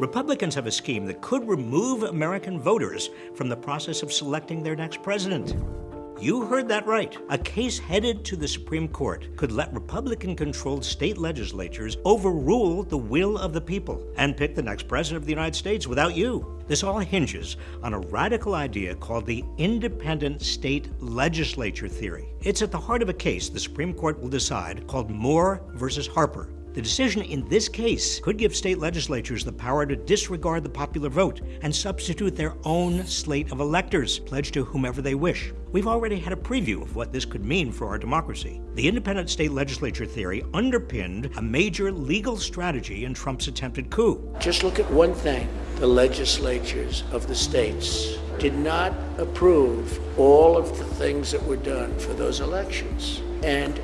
Republicans have a scheme that could remove American voters from the process of selecting their next president. You heard that right. A case headed to the Supreme Court could let Republican controlled state legislatures overrule the will of the people and pick the next president of the United States without you. This all hinges on a radical idea called the independent state legislature theory. It's at the heart of a case the Supreme Court will decide called Moore versus Harper. The decision in this case could give state legislatures the power to disregard the popular vote and substitute their own slate of electors, pledged to whomever they wish. We've already had a preview of what this could mean for our democracy. The independent state legislature theory underpinned a major legal strategy in Trump's attempted coup. Just look at one thing the legislatures of the states did not approve all of the things that were done for those elections. And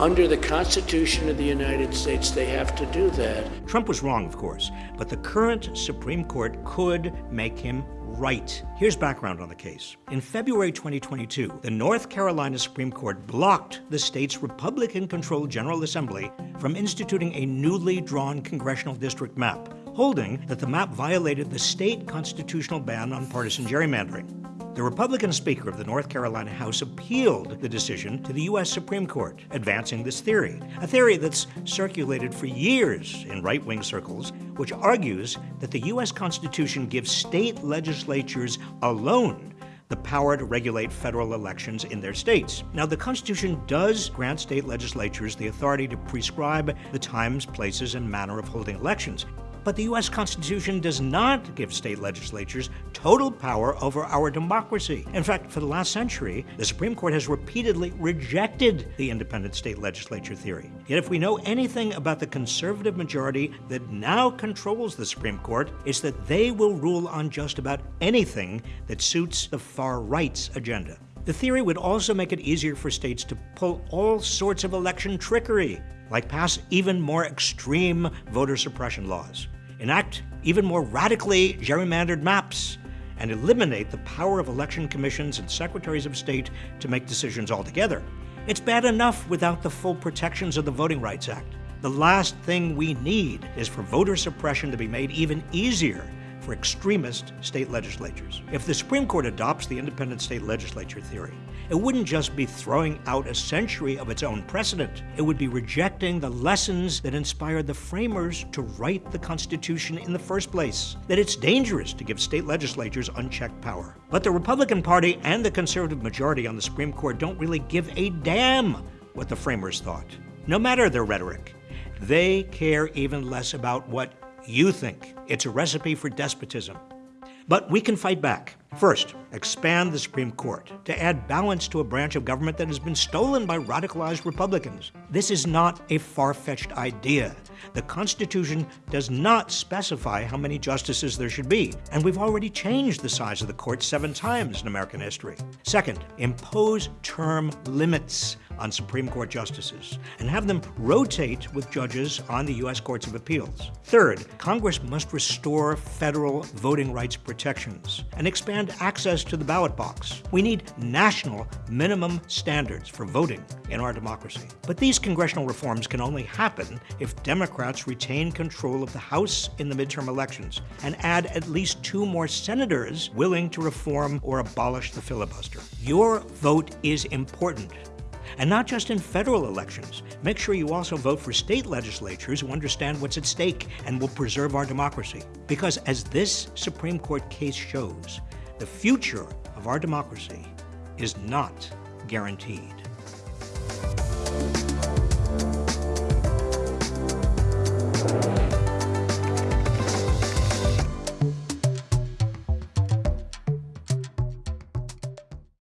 under the Constitution of the United States, they have to do that. Trump was wrong, of course, but the current Supreme Court could make him right. Here's background on the case. In February 2022, the North Carolina Supreme Court blocked the state's Republican controlled General Assembly from instituting a newly drawn congressional district map, holding that the map violated the state constitutional ban on partisan gerrymandering. The Republican Speaker of the North Carolina House appealed the decision to the U.S. Supreme Court, advancing this theory, a theory that's circulated for years in right wing circles, which argues that the U.S. Constitution gives state legislatures alone the power to regulate federal elections in their states. Now, the Constitution does grant state legislatures the authority to prescribe the times, places, and manner of holding elections. But the U.S. Constitution does not give state legislatures total power over our democracy. In fact, for the last century, the Supreme Court has repeatedly rejected the independent state legislature theory. Yet, if we know anything about the conservative majority that now controls the Supreme Court, it's that they will rule on just about anything that suits the far right's agenda. The theory would also make it easier for states to pull all sorts of election trickery, like pass even more extreme voter suppression laws, enact even more radically gerrymandered maps, and eliminate the power of election commissions and secretaries of state to make decisions altogether. It's bad enough without the full protections of the Voting Rights Act. The last thing we need is for voter suppression to be made even easier for extremist state legislatures. If the Supreme Court adopts the independent state legislature theory, it wouldn't just be throwing out a century of its own precedent, it would be rejecting the lessons that inspired the framers to write the Constitution in the first place that it's dangerous to give state legislatures unchecked power. But the Republican Party and the conservative majority on the Supreme Court don't really give a damn what the framers thought, no matter their rhetoric. They care even less about what you think. It's a recipe for despotism. But we can fight back. First, expand the Supreme Court to add balance to a branch of government that has been stolen by radicalized Republicans. This is not a far fetched idea. The Constitution does not specify how many justices there should be, and we've already changed the size of the court seven times in American history. Second, impose term limits on Supreme Court justices and have them rotate with judges on the U.S. Courts of Appeals. Third, Congress must restore federal voting rights protections and expand access to the ballot box. We need national minimum standards for voting in our democracy. But these congressional reforms can only happen if Democrats retain control of the House in the midterm elections and add at least two more senators willing to reform or abolish the filibuster. Your vote is important. And not just in federal elections. Make sure you also vote for state legislatures who understand what's at stake and will preserve our democracy. Because as this Supreme Court case shows, the future of our democracy is not guaranteed.